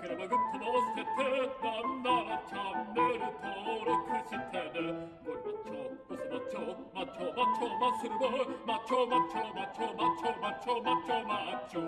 ねよければグッドも押しててなんならチャンネル登録してね。ゴリマッチョブスマッチョマッチョマッチョ muscle boy マッチョマッチョマッチョマッチョマッチョマッチョマッチョ